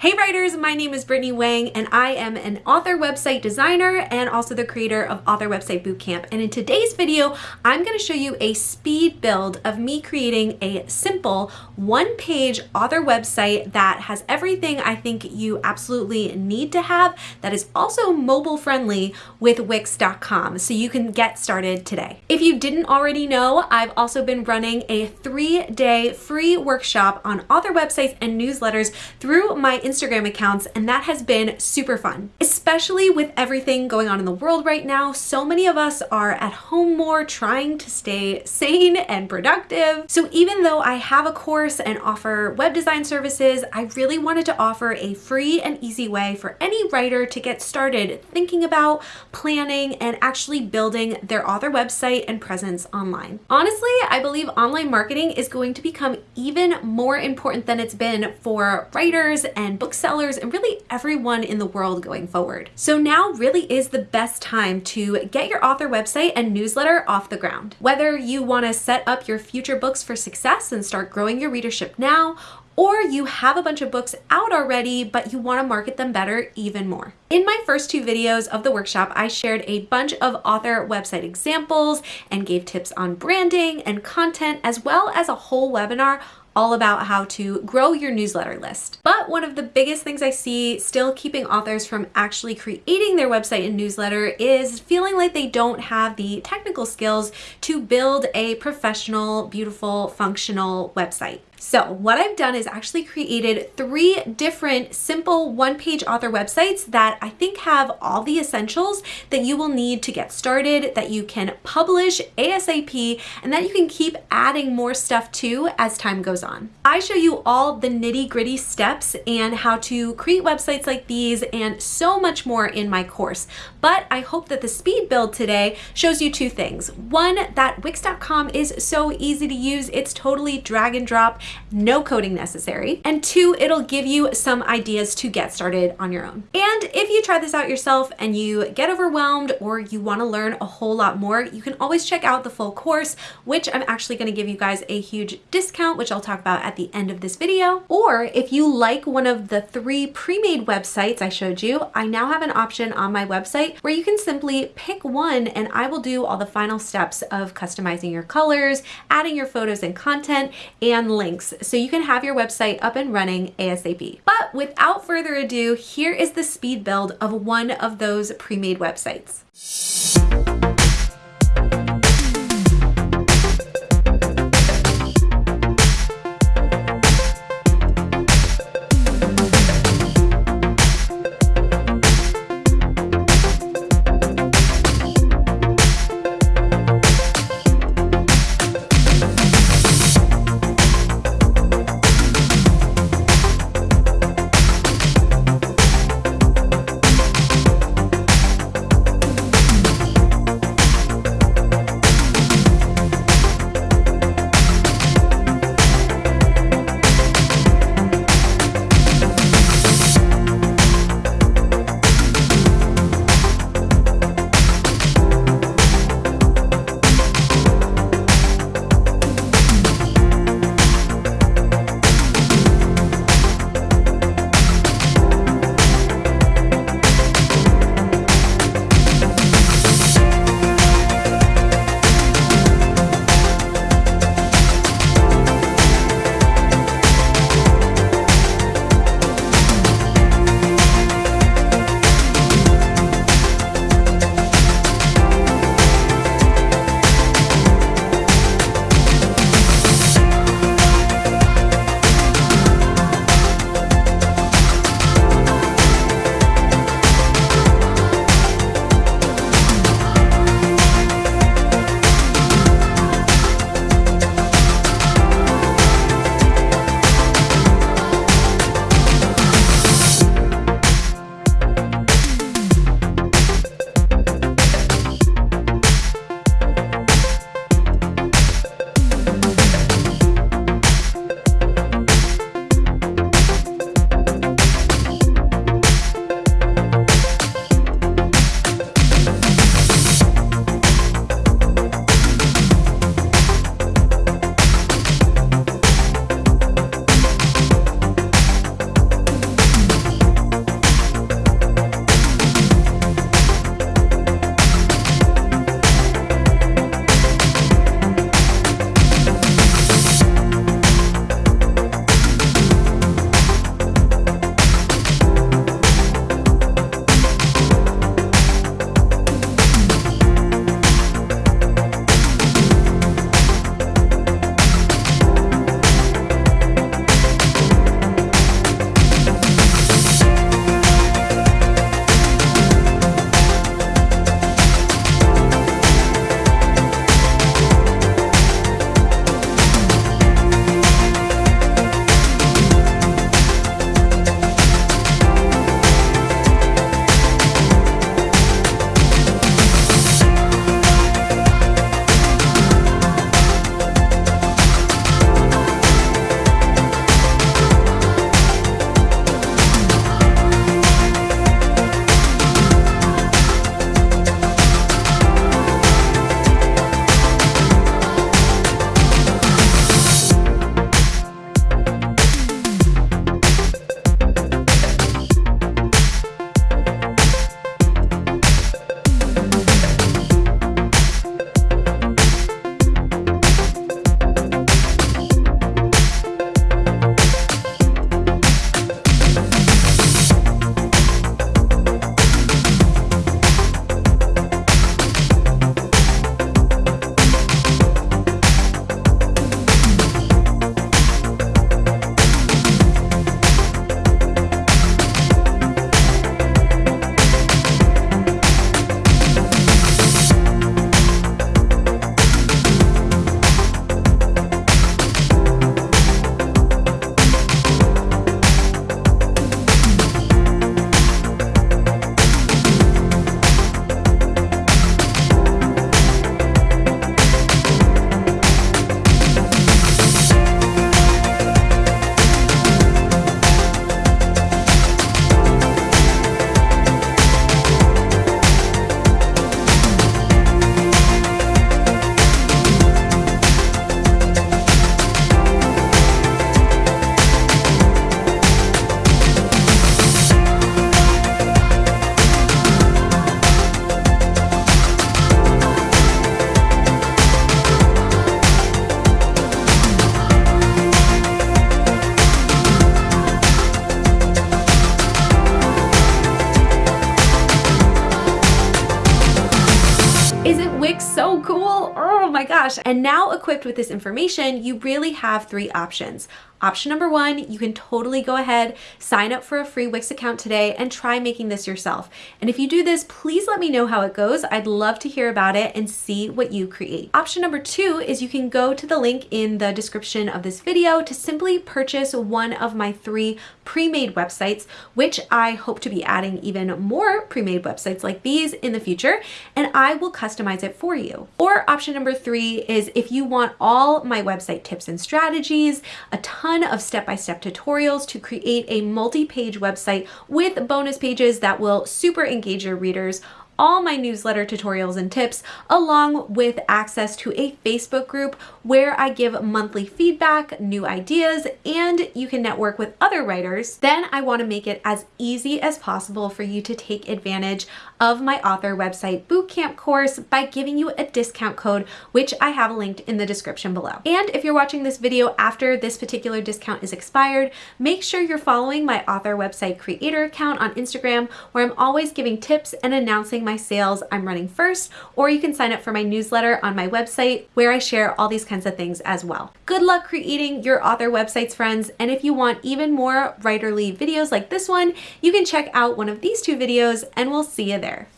Hey writers, my name is Brittany Wang and I am an author website designer and also the creator of Author Website Bootcamp. And in today's video, I'm gonna show you a speed build of me creating a simple one-page author website that has everything I think you absolutely need to have that is also mobile friendly with Wix.com. So you can get started today. If you didn't already know, I've also been running a three-day free workshop on author websites and newsletters through my Instagram accounts, and that has been super fun. Especially with everything going on in the world right now, so many of us are at home more trying to stay sane and productive. So even though I have a course and offer web design services, I really wanted to offer a free and easy way for any writer to get started thinking about, planning, and actually building their author website and presence online. Honestly, I believe online marketing is going to become even more important than it's been for writers and booksellers and really everyone in the world going forward. So now really is the best time to get your author website and newsletter off the ground. Whether you want to set up your future books for success and start growing your readership now, or you have a bunch of books out already, but you wanna market them better even more. In my first two videos of the workshop, I shared a bunch of author website examples and gave tips on branding and content, as well as a whole webinar all about how to grow your newsletter list. One of the biggest things I see still keeping authors from actually creating their website and newsletter is feeling like they don't have the technical skills to build a professional, beautiful, functional website. So what I've done is actually created three different simple one-page author websites that I think have all the essentials that you will need to get started, that you can publish ASAP, and that you can keep adding more stuff to as time goes on. I show you all the nitty gritty steps and how to create websites like these and so much more in my course. But I hope that the speed build today shows you two things. One, that Wix.com is so easy to use. It's totally drag and drop no coding necessary. And two, it'll give you some ideas to get started on your own. And if you try this out yourself and you get overwhelmed or you wanna learn a whole lot more, you can always check out the full course, which I'm actually gonna give you guys a huge discount, which I'll talk about at the end of this video. Or if you like one of the three pre-made websites I showed you, I now have an option on my website where you can simply pick one and I will do all the final steps of customizing your colors, adding your photos and content, and links links so you can have your website up and running ASAP. But without further ado, here is the speed build of one of those pre-made websites. Gosh. And now equipped with this information, you really have three options. Option number one, you can totally go ahead, sign up for a free Wix account today and try making this yourself. And if you do this, please let me know how it goes. I'd love to hear about it and see what you create. Option number two is you can go to the link in the description of this video to simply purchase one of my three pre-made websites, which I hope to be adding even more pre-made websites like these in the future, and I will customize it for you. Or option number three is if you want all my website tips and strategies, a ton of step-by-step -step tutorials to create a multi-page website with bonus pages that will super engage your readers all my newsletter tutorials and tips, along with access to a Facebook group where I give monthly feedback, new ideas, and you can network with other writers, then I want to make it as easy as possible for you to take advantage of my author website bootcamp course by giving you a discount code, which I have linked in the description below. And if you're watching this video after this particular discount is expired, make sure you're following my author website creator account on Instagram, where I'm always giving tips and announcing my sales I'm running first, or you can sign up for my newsletter on my website where I share all these kinds of things as well. Good luck creating your author websites, friends. And if you want even more writerly videos like this one, you can check out one of these two videos and we'll see you there.